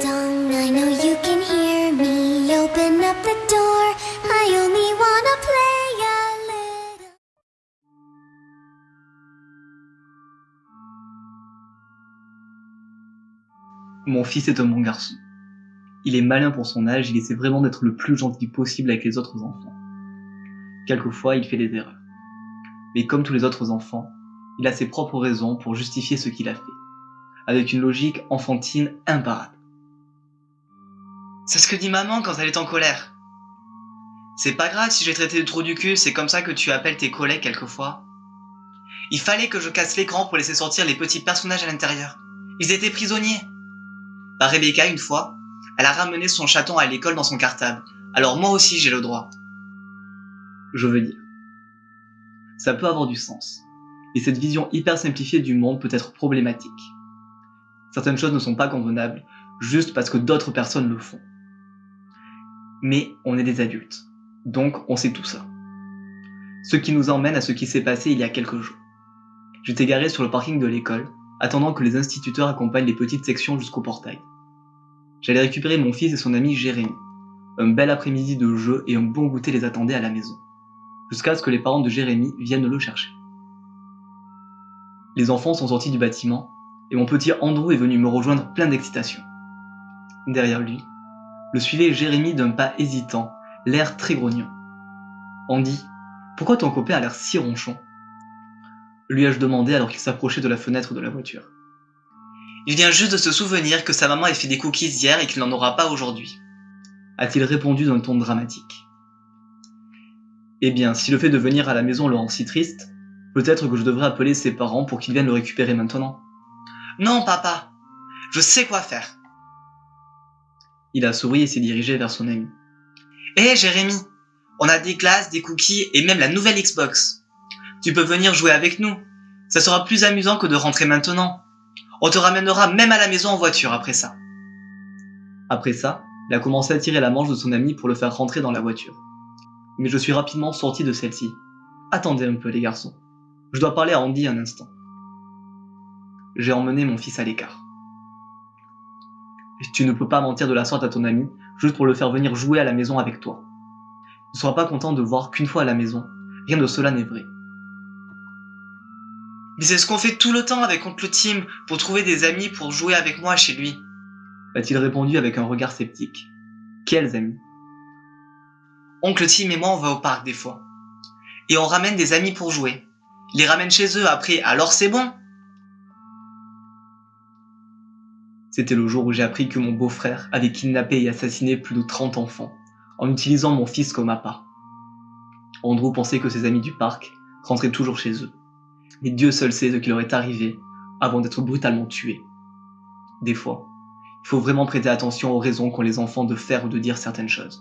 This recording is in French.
Dong, I know you can hear me? Open up the door. I only wanna play a little. Mon fils est un bon garçon. Il est malin pour son âge, il essaie vraiment d'être le plus gentil possible avec les autres enfants. Quelquefois, il fait des erreurs. Mais comme tous les autres enfants, il a ses propres raisons pour justifier ce qu'il a fait, avec une logique enfantine imparable. C'est ce que dit maman quand elle est en colère. C'est pas grave si j'ai traité de trou du cul, c'est comme ça que tu appelles tes collègues quelquefois. Il fallait que je casse l'écran pour laisser sortir les petits personnages à l'intérieur. Ils étaient prisonniers. Bah Rebecca, une fois, elle a ramené son chaton à l'école dans son cartable. Alors moi aussi j'ai le droit. Je veux dire. Ça peut avoir du sens. Et cette vision hyper simplifiée du monde peut être problématique. Certaines choses ne sont pas convenables, juste parce que d'autres personnes le font. Mais on est des adultes. Donc on sait tout ça. Ce qui nous emmène à ce qui s'est passé il y a quelques jours. J'étais garé sur le parking de l'école, attendant que les instituteurs accompagnent les petites sections jusqu'au portail. J'allais récupérer mon fils et son ami Jérémy. Un bel après-midi de jeu et un bon goûter les attendaient à la maison, jusqu'à ce que les parents de Jérémy viennent le chercher. Les enfants sont sortis du bâtiment, et mon petit Andrew est venu me rejoindre plein d'excitation. Derrière lui, le suivait Jérémy d'un pas hésitant, l'air très grognon. Andy, pourquoi ton copain a l'air si ronchon? Lui ai-je demandé alors qu'il s'approchait de la fenêtre de la voiture. Il vient juste de se souvenir que sa maman a fait des cookies hier et qu'il n'en aura pas aujourd'hui. A-t-il répondu d'un ton dramatique. Eh bien, si le fait de venir à la maison le rend si triste, peut-être que je devrais appeler ses parents pour qu'ils viennent le récupérer maintenant. Non, papa. Je sais quoi faire. Il a souri et s'est dirigé vers son ami. Hé, Jérémy. On a des glaces, des cookies et même la nouvelle Xbox. Tu peux venir jouer avec nous. Ça sera plus amusant que de rentrer maintenant. On te ramènera même à la maison en voiture après ça. Après ça, il a commencé à tirer la manche de son ami pour le faire rentrer dans la voiture. Mais je suis rapidement sorti de celle-ci. Attendez un peu les garçons. Je dois parler à Andy un instant. J'ai emmené mon fils à l'écart. Tu ne peux pas mentir de la sorte à ton ami juste pour le faire venir jouer à la maison avec toi. Ne seras pas content de voir qu'une fois à la maison, rien de cela n'est vrai. Mais c'est ce qu'on fait tout le temps avec Oncle Tim pour trouver des amis pour jouer avec moi chez lui. A-t-il répondu avec un regard sceptique. Quels amis? Oncle Tim et moi on va au parc des fois. Et on ramène des amis pour jouer. Ils les ramènent chez eux après, alors c'est bon. C'était le jour où j'ai appris que mon beau-frère avait kidnappé et assassiné plus de 30 enfants, en utilisant mon fils comme appât. Andrew pensait que ses amis du parc rentraient toujours chez eux. Mais Dieu seul sait ce qui leur est arrivé avant d'être brutalement tués. Des fois, il faut vraiment prêter attention aux raisons qu'ont les enfants de faire ou de dire certaines choses.